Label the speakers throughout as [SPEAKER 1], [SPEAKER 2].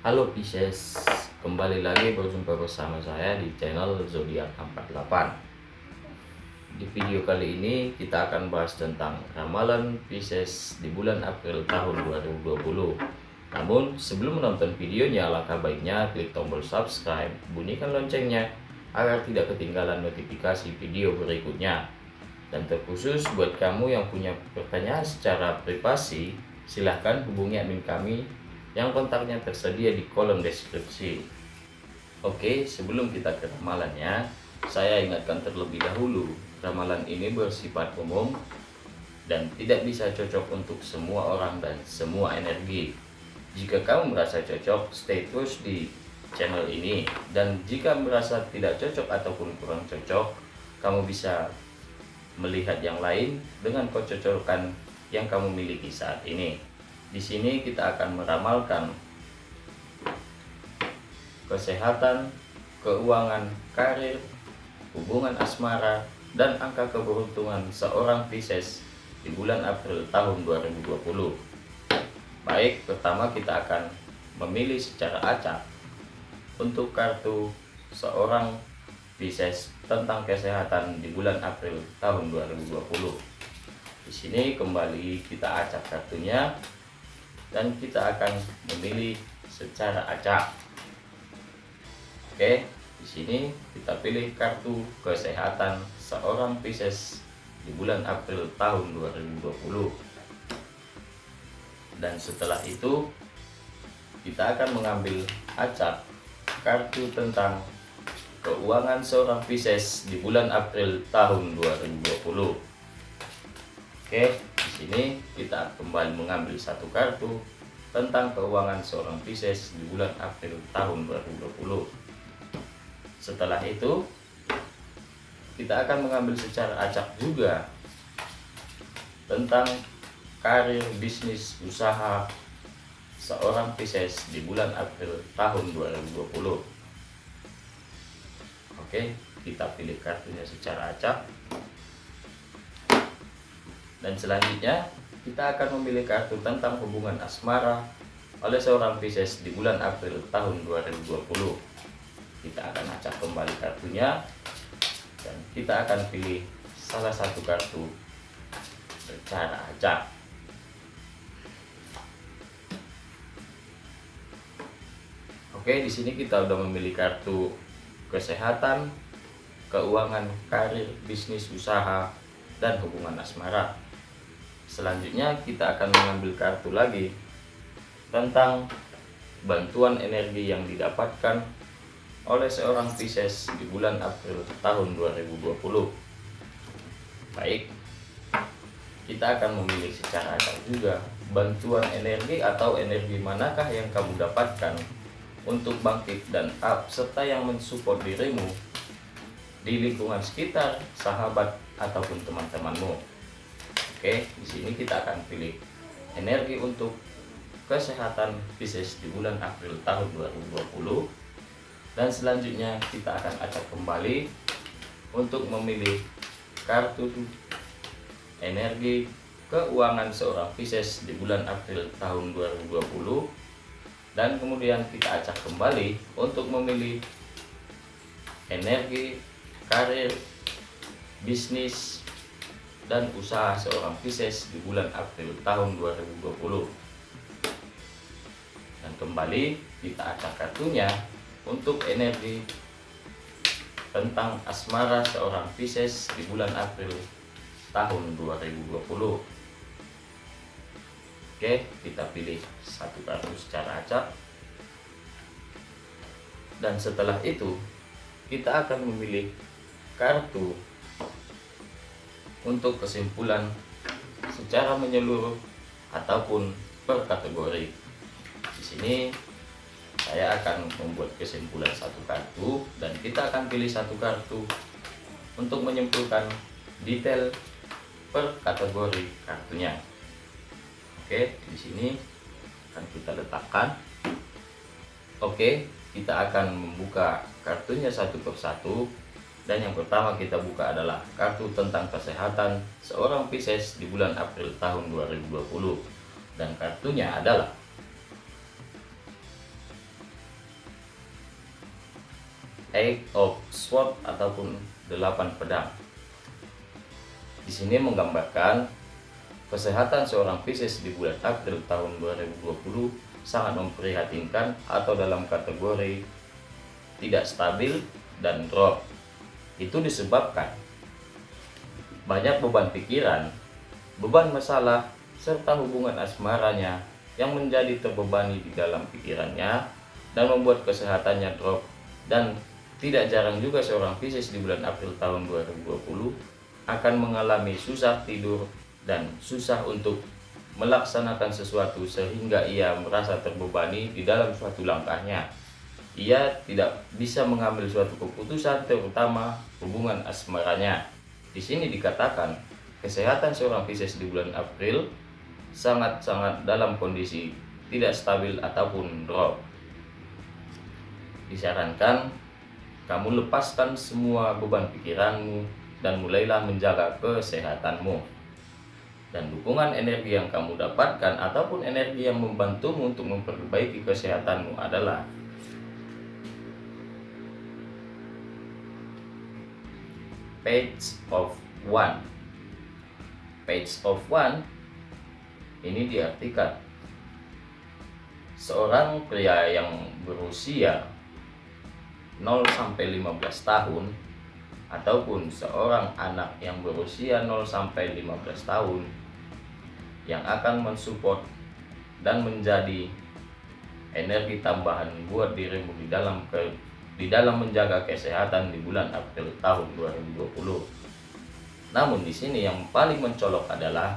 [SPEAKER 1] Halo Pisces, kembali lagi berjumpa bersama saya di channel Zodiak 48 Di video kali ini kita akan bahas tentang ramalan Pisces di bulan April tahun 2020 Namun sebelum menonton videonya alangkah baiknya klik tombol subscribe, bunyikan loncengnya agar tidak ketinggalan notifikasi video berikutnya. Dan terkhusus buat kamu yang punya pertanyaan secara privasi silahkan hubungi admin kami yang kontaknya tersedia di kolom deskripsi. Oke, sebelum kita ke ramalannya, saya ingatkan terlebih dahulu, ramalan ini bersifat umum dan tidak bisa cocok untuk semua orang dan semua energi. Jika kamu merasa cocok, stay terus di channel ini. Dan jika merasa tidak cocok ataupun kurang cocok, kamu bisa melihat yang lain dengan kecocokan yang kamu miliki saat ini. Di sini kita akan meramalkan kesehatan, keuangan, karir, hubungan asmara, dan angka keberuntungan seorang Pisces di bulan April tahun 2020. Baik, pertama kita akan memilih secara acak untuk kartu seorang Pisces tentang kesehatan di bulan April tahun 2020. Di sini kembali kita acak kartunya dan kita akan memilih secara acak. Oke, di sini kita pilih kartu kesehatan seorang Pisces di bulan April tahun 2020. Dan setelah itu kita akan mengambil acak kartu tentang keuangan seorang Pisces di bulan April tahun 2020. Oke, sini kita kembali mengambil satu kartu tentang keuangan seorang Pisces di bulan April tahun 2020. Setelah itu, kita akan mengambil secara acak juga tentang karir, bisnis, usaha seorang Pisces di bulan April tahun 2020. Oke, kita pilih kartunya secara acak dan selanjutnya kita akan memilih kartu tentang hubungan asmara oleh seorang Pisces di bulan April tahun 2020. Kita akan acak kembali kartunya dan kita akan pilih salah satu kartu secara acak. Oke, di sini kita sudah memilih kartu kesehatan, keuangan, karir, bisnis, usaha, dan hubungan asmara. Selanjutnya kita akan mengambil kartu lagi tentang bantuan energi yang didapatkan oleh seorang Pisces di bulan April tahun 2020. Baik, kita akan memilih secara acak juga bantuan energi atau energi manakah yang kamu dapatkan untuk bangkit dan up serta yang mensupport dirimu di lingkungan sekitar, sahabat ataupun teman-temanmu. Oke, di sini kita akan pilih energi untuk kesehatan Pisces di bulan April tahun 2020. Dan selanjutnya kita akan acak kembali untuk memilih kartu energi keuangan seorang Pisces di bulan April tahun 2020 dan kemudian kita acak kembali untuk memilih energi karir bisnis dan usaha seorang Pisces di bulan April tahun 2020 dan kembali kita acak kartunya untuk energi tentang asmara seorang Pisces di bulan April tahun 2020 oke kita pilih satu kartu secara acak. Dan setelah itu kita akan memilih kartu untuk kesimpulan secara menyeluruh ataupun per kategori. Di sini saya akan membuat kesimpulan satu kartu dan kita akan pilih satu kartu untuk menyimpulkan detail per kategori kartunya. Oke, di sini akan kita letakkan. Oke, kita akan membuka kartunya satu persatu dan yang pertama kita buka adalah kartu tentang kesehatan seorang Pisces di bulan April tahun 2020. Dan kartunya adalah Eight of Swords ataupun delapan pedang. Di sini menggambarkan kesehatan seorang Pisces di bulan April tahun 2020 sangat memprihatinkan atau dalam kategori tidak stabil dan drop. Itu disebabkan banyak beban pikiran, beban masalah, serta hubungan asmaranya yang menjadi terbebani di dalam pikirannya dan membuat kesehatannya drop dan tidak jarang juga seorang Pisces di bulan April tahun 2020 akan mengalami susah tidur dan susah untuk melaksanakan sesuatu sehingga ia merasa terbebani di dalam suatu langkahnya. Ia tidak bisa mengambil suatu keputusan terutama hubungan asmaranya. Di sini dikatakan kesehatan seorang Pisces di bulan April sangat-sangat dalam kondisi tidak stabil ataupun drop. Disarankan kamu lepaskan semua beban pikiranmu dan mulailah menjaga kesehatanmu. Dan dukungan energi yang kamu dapatkan ataupun energi yang membantumu untuk memperbaiki kesehatanmu adalah Page of One. Page of One ini diartikan seorang pria yang berusia 0 sampai 15 tahun ataupun seorang anak yang berusia 0 sampai 15 tahun yang akan mensupport dan menjadi energi tambahan buat dirimu di dalam ke, di dalam menjaga kesehatan di bulan April tahun 2020. Namun di sini yang paling mencolok adalah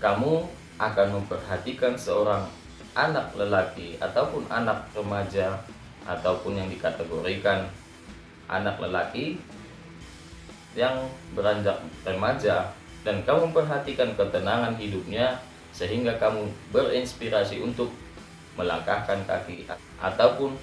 [SPEAKER 1] kamu akan memperhatikan seorang anak lelaki ataupun anak remaja ataupun yang dikategorikan anak lelaki yang beranjak remaja dan kamu memperhatikan ketenangan hidupnya sehingga kamu berinspirasi untuk melangkahkan kaki ataupun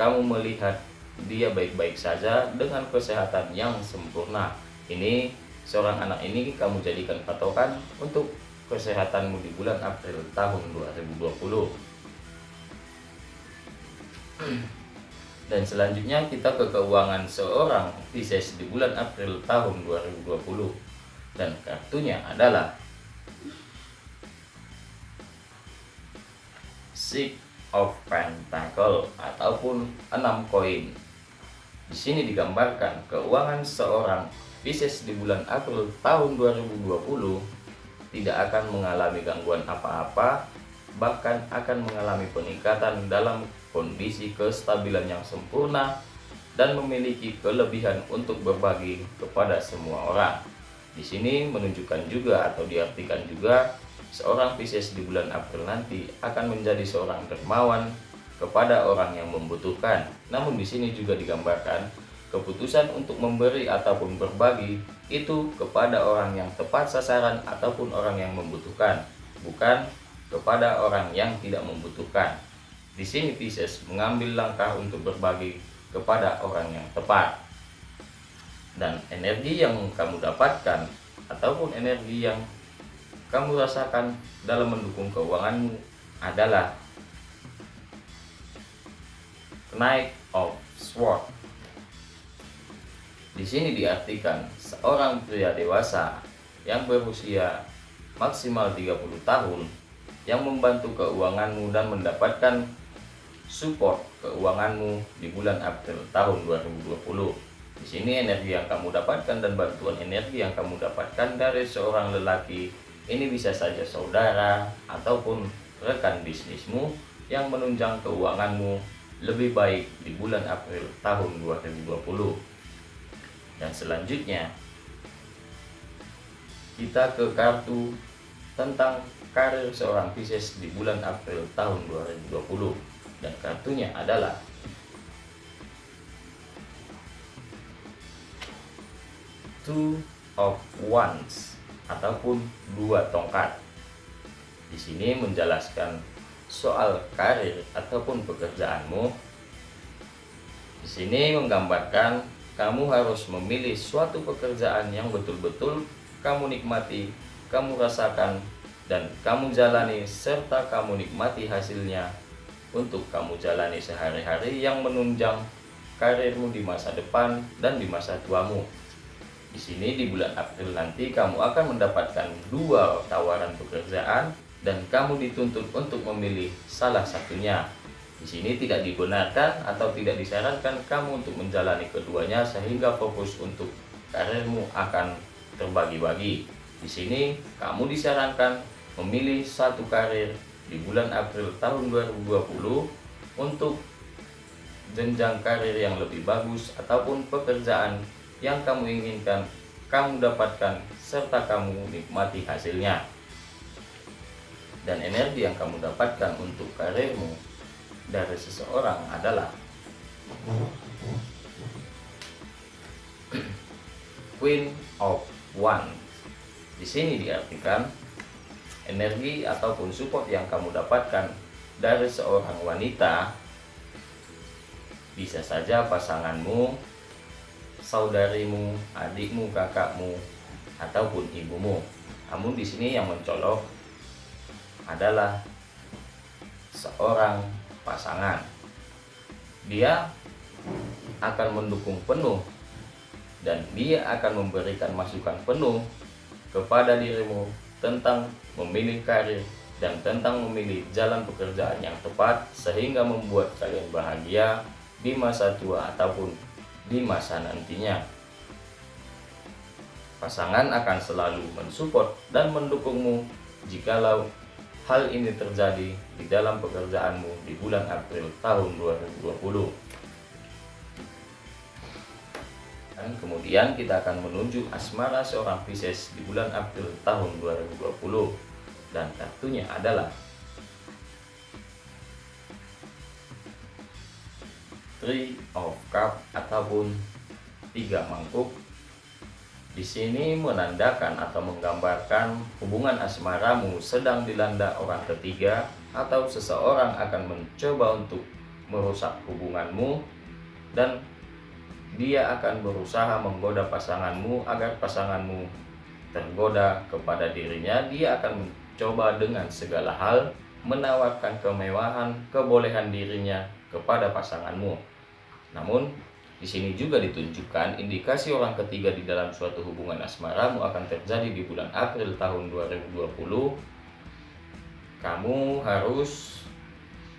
[SPEAKER 1] kamu melihat dia baik-baik saja dengan kesehatan yang sempurna. Ini seorang anak ini kamu jadikan patokan untuk kesehatanmu di bulan April tahun 2020 dan selanjutnya kita ke keuangan seorang Pisces di bulan April tahun 2020 dan kartunya adalah Six of Pentacle ataupun enam koin. Di sini digambarkan keuangan seorang Pisces di bulan April tahun 2020 tidak akan mengalami gangguan apa-apa bahkan akan mengalami peningkatan dalam kondisi kestabilan yang sempurna dan memiliki kelebihan untuk berbagi kepada semua orang. Di sini menunjukkan juga atau diartikan juga seorang Pisces di bulan April nanti akan menjadi seorang dermawan kepada orang yang membutuhkan. Namun di sini juga digambarkan Keputusan untuk memberi ataupun berbagi itu kepada orang yang tepat sasaran ataupun orang yang membutuhkan, bukan kepada orang yang tidak membutuhkan. Di sini Pisces mengambil langkah untuk berbagi kepada orang yang tepat. Dan energi yang kamu dapatkan ataupun energi yang kamu rasakan dalam mendukung keuanganmu adalah Knight of Swords di sini diartikan seorang pria dewasa yang berusia maksimal 30 tahun yang membantu keuanganmu dan mendapatkan support keuanganmu di bulan April tahun 2020. Di sini energi yang kamu dapatkan dan bantuan energi yang kamu dapatkan dari seorang lelaki ini bisa saja saudara ataupun rekan bisnismu yang menunjang keuanganmu lebih baik di bulan April tahun 2020 dan selanjutnya kita ke kartu tentang karir seorang Pisces di bulan April tahun 2020 dan kartunya adalah Two of Wands ataupun dua tongkat. Di sini menjelaskan soal karir ataupun pekerjaanmu. Di sini menggambarkan kamu harus memilih suatu pekerjaan yang betul-betul kamu nikmati, kamu rasakan, dan kamu jalani serta kamu nikmati hasilnya untuk kamu jalani sehari-hari yang menunjang karirmu di masa depan dan di masa tuamu. Di sini di bulan April nanti kamu akan mendapatkan dua tawaran pekerjaan dan kamu dituntut untuk memilih salah satunya. Di sini tidak dibenarkan atau tidak disarankan kamu untuk menjalani keduanya sehingga fokus untuk karirmu akan terbagi-bagi. Di sini kamu disarankan memilih satu karir di bulan April tahun 2020 untuk jenjang karir yang lebih bagus ataupun pekerjaan yang kamu inginkan kamu dapatkan serta kamu nikmati hasilnya dan energi yang kamu dapatkan untuk karirmu dari seseorang adalah Queen of One. Di sini diartikan energi ataupun support yang kamu dapatkan dari seorang wanita bisa saja pasanganmu, saudarimu, adikmu, kakakmu, ataupun ibumu. Namun di sini yang mencolok adalah seorang pasangan. Dia akan mendukung penuh dan dia akan memberikan masukan penuh kepada dirimu tentang memilih karir dan tentang memilih jalan pekerjaan yang tepat sehingga membuat kalian bahagia di masa tua ataupun di masa nantinya. Pasangan akan selalu mensupport dan mendukungmu jikalau hal ini terjadi di dalam pekerjaanmu di bulan April tahun 2020. Dan kemudian kita akan menunjuk asmara seorang Pisces di bulan April tahun 2020 dan kartunya adalah Three of Cup ataupun tiga mangkuk. Di sini menandakan atau menggambarkan hubungan asmaramu sedang dilanda orang ketiga atau seseorang akan mencoba untuk merusak hubunganmu dan dia akan berusaha menggoda pasanganmu agar pasanganmu tergoda kepada dirinya. Dia akan mencoba dengan segala hal menawarkan kemewahan kebolehan dirinya kepada pasanganmu namun, di sini juga ditunjukkan indikasi orang ketiga di dalam suatu hubungan asmaramu akan terjadi di bulan April tahun 2020. Kamu harus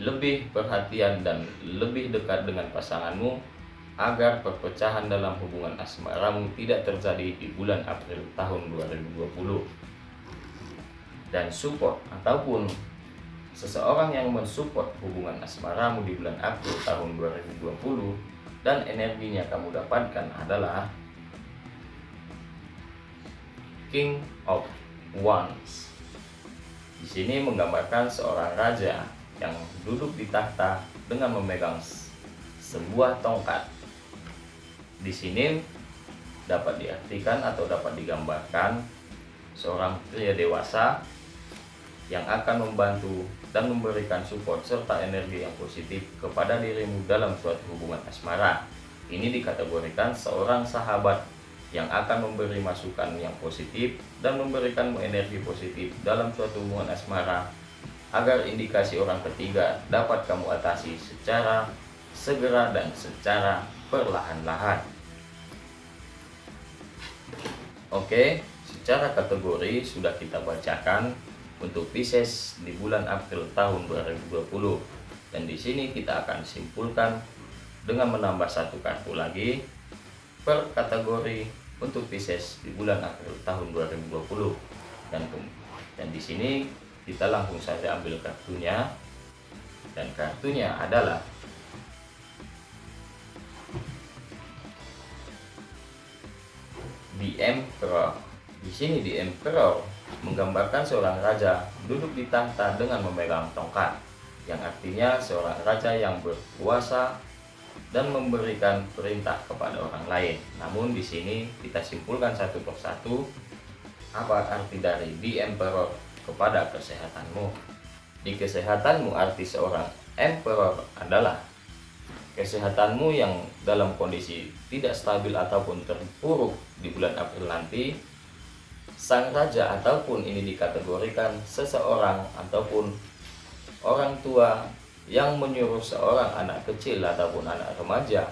[SPEAKER 1] lebih perhatian dan lebih dekat dengan pasanganmu agar perpecahan dalam hubungan asmaramu tidak terjadi di bulan April tahun 2020 dan support ataupun seseorang yang mensupport hubungan asmaramu di bulan April tahun 2020 dan energinya kamu dapatkan adalah King of Wands. Di sini menggambarkan seorang raja yang duduk di tahta dengan memegang sebuah tongkat. Di sini dapat diartikan atau dapat digambarkan seorang pria dewasa yang akan membantu dan memberikan support serta energi yang positif kepada dirimu dalam suatu hubungan asmara. Ini dikategorikan seorang sahabat yang akan memberi masukan yang positif dan memberikan energi positif dalam suatu hubungan asmara agar indikasi orang ketiga dapat kamu atasi secara segera dan secara perlahan-lahan. Oke, secara kategori sudah kita bacakan untuk Pisces di bulan April tahun 2020 dan di sini kita akan simpulkan dengan menambah satu kartu lagi per kategori untuk Pisces di bulan April tahun 2020 dan dan di sini kita langsung saja ambil kartunya. Dan kartunya adalah The Emperor. Di sini The Emperor menggambarkan seorang raja duduk di tahta dengan memegang tongkat yang artinya seorang raja yang berkuasa dan memberikan perintah kepada orang lain. Namun di sini kita simpulkan satu persatu apa arti dari the emperor kepada kesehatanmu. Di kesehatanmu arti seorang emperor adalah kesehatanmu yang dalam kondisi tidak stabil ataupun terpuruk di bulan April nanti sang raja ataupun ini dikategorikan seseorang ataupun orang tua yang menyuruh seorang anak kecil ataupun anak remaja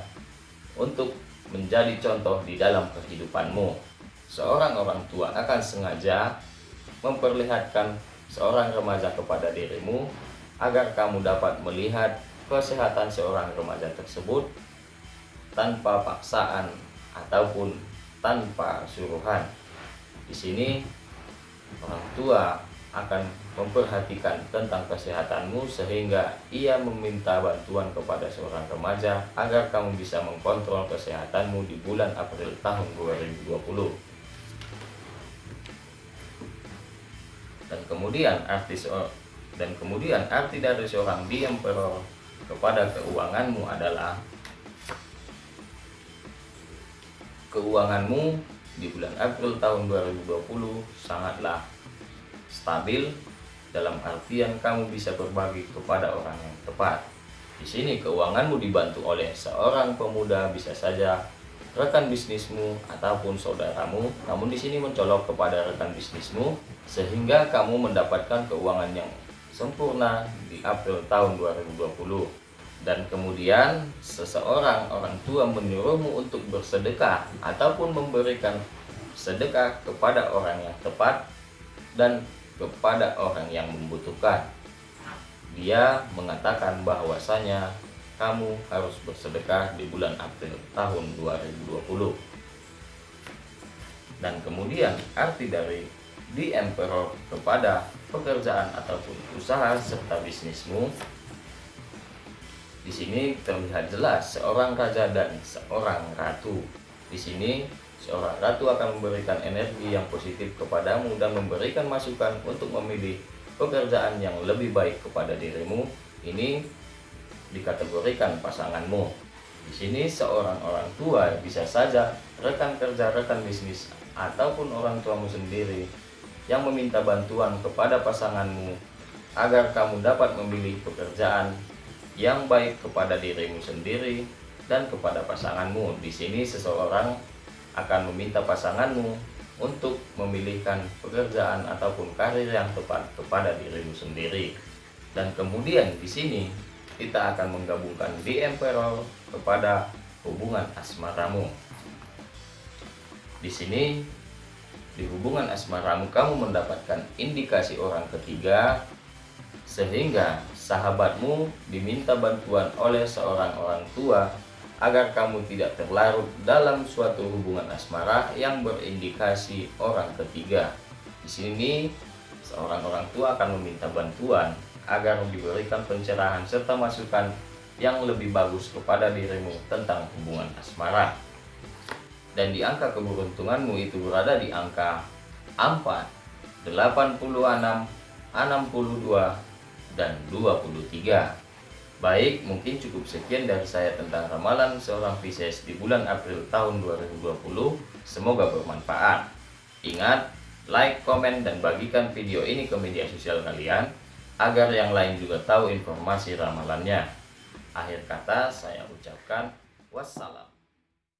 [SPEAKER 1] untuk menjadi contoh di dalam kehidupanmu. Seorang orang tua akan sengaja memperlihatkan seorang remaja kepada dirimu agar kamu dapat melihat kesehatan seorang remaja tersebut tanpa paksaan ataupun tanpa suruhan. Di sini orang tua akan memperhatikan tentang kesehatanmu sehingga ia meminta bantuan kepada seorang remaja agar kamu bisa mengkontrol kesehatanmu di bulan April tahun 2020. Dan kemudian arti dan kemudian arti dari seorang di emperor kepada keuanganmu adalah keuanganmu di bulan April tahun 2020 sangatlah stabil dalam artian kamu bisa berbagi kepada orang yang tepat. Di sini keuanganmu dibantu oleh seorang pemuda bisa saja rekan bisnismu ataupun saudaramu, namun di sini mencolok kepada rekan bisnismu sehingga kamu mendapatkan keuangan yang sempurna di April tahun 2020. Dan kemudian seseorang orang tua menyuruhmu untuk bersedekah ataupun memberikan sedekah kepada orang yang tepat dan kepada orang yang membutuhkan. Dia mengatakan bahwasanya kamu harus bersedekah di bulan April tahun 2020. Dan kemudian arti dari di emperor kepada pekerjaan ataupun usaha serta bisnismu di sini terlihat jelas seorang raja dan seorang ratu. Di sini Seorang ratu akan memberikan energi yang positif kepadamu dan memberikan masukan untuk memilih pekerjaan yang lebih baik kepada dirimu. Ini dikategorikan pasanganmu. Di sini seorang orang tua bisa saja rekan kerja, rekan bisnis, ataupun orang tuamu sendiri yang meminta bantuan kepada pasanganmu agar kamu dapat memilih pekerjaan yang baik kepada dirimu sendiri dan kepada pasanganmu. Di sini seseorang akan meminta pasanganmu untuk memilihkan pekerjaan ataupun karir yang tepat kepada dirimu sendiri. Dan kemudian di sini kita akan menggabungkan di emperor kepada hubungan asmaramu. Di sini di hubungan asmaramu kamu mendapatkan indikasi orang ketiga sehingga sahabatmu diminta bantuan oleh seorang orang tua agar kamu tidak terlarut dalam suatu hubungan asmara yang berindikasi orang ketiga. Di sini, seorang orang tua akan meminta bantuan agar diberikan pencerahan serta masukan yang lebih bagus kepada dirimu tentang hubungan asmara. Dan di angka keberuntunganmu itu berada di angka 4, 86, 62, dan 23. Baik, mungkin cukup sekian dari saya tentang ramalan seorang Pisces di bulan April tahun 2020. Semoga bermanfaat. Ingat, like, komen, dan bagikan video ini ke media sosial kalian agar yang lain juga tahu informasi ramalannya. Akhir kata saya ucapkan wassalam.